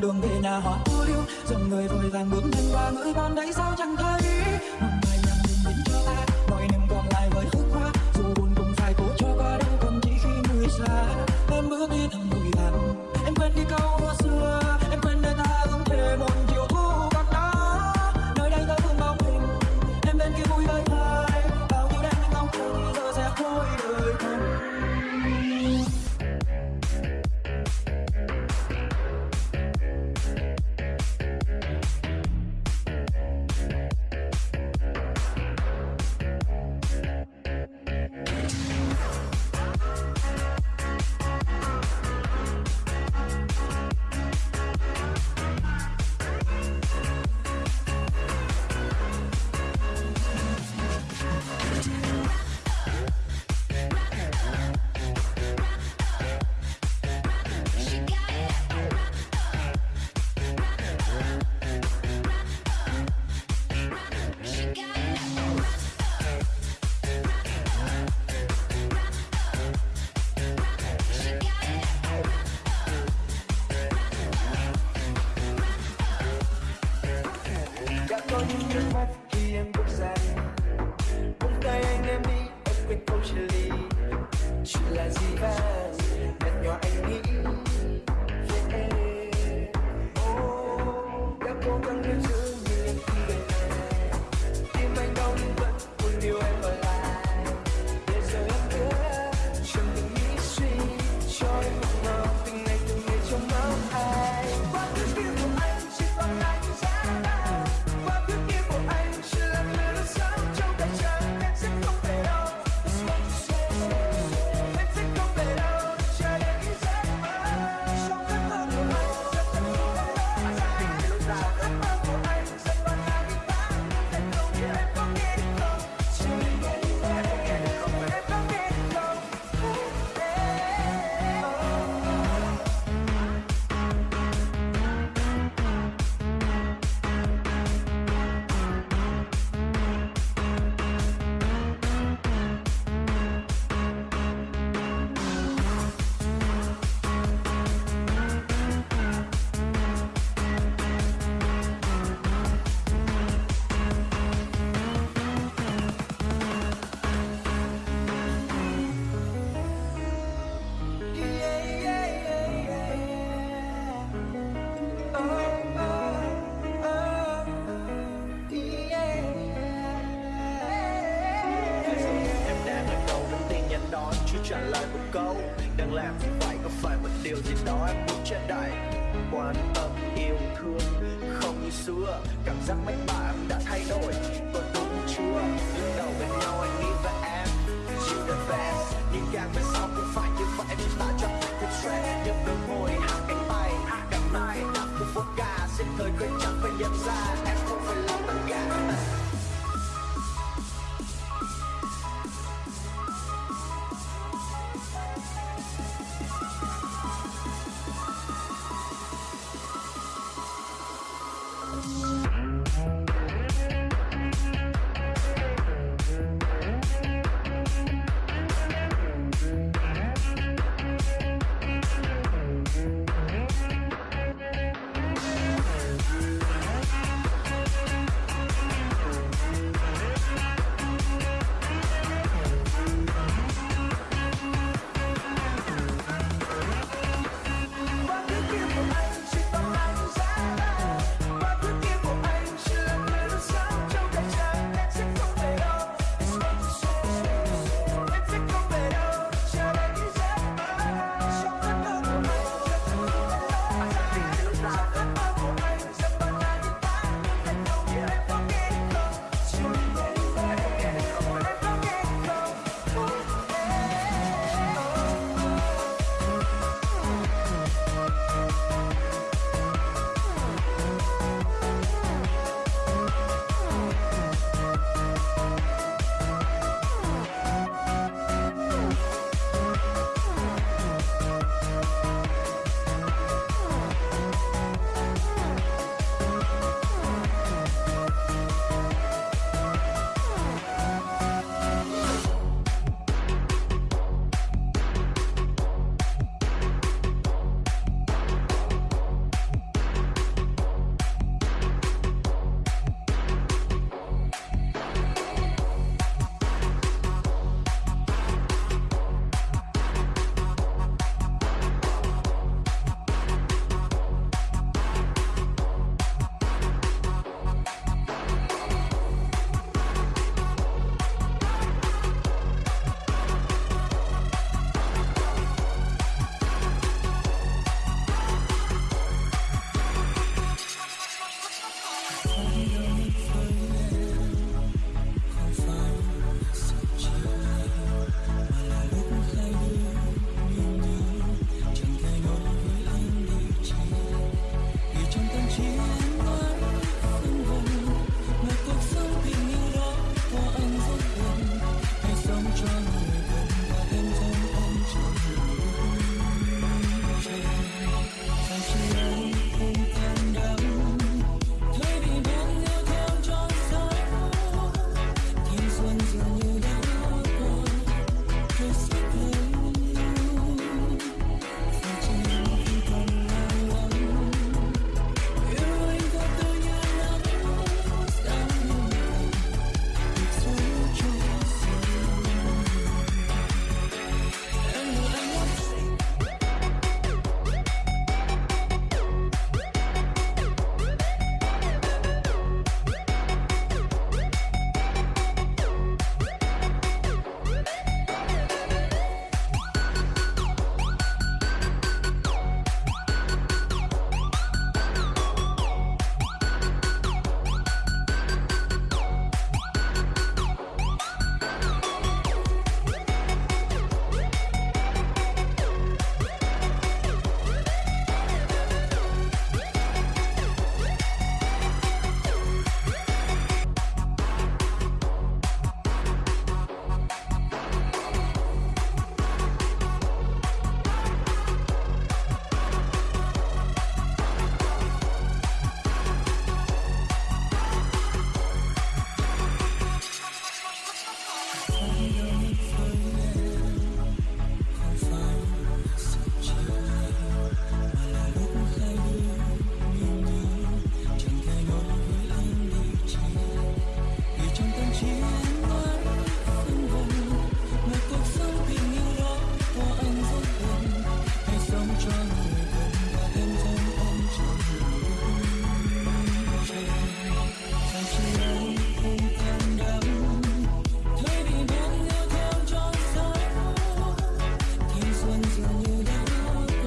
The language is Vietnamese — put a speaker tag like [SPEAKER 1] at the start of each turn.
[SPEAKER 1] đường về nhà họ ô lưu dòng người vội vàng bước nhanh qua ngưỡng con đấy sao chẳng thấy?
[SPEAKER 2] Thank you.
[SPEAKER 3] câu, đang làm thì phải có phải một điều gì đó em muốn che đại quan tâm yêu thương không như xưa, cảm giác mạnh bạ em đã thay đổi còn đúng chưa. Lúc đầu bên nhau anh nghĩ và em you the best nhưng càng về sau cũng phải như vậy vì ta cho phải thích stress. Nhưng đôi môi hạ cánh bay hạ cánh tay đặt một ca, xin thời quên chẳng phải nhận ra.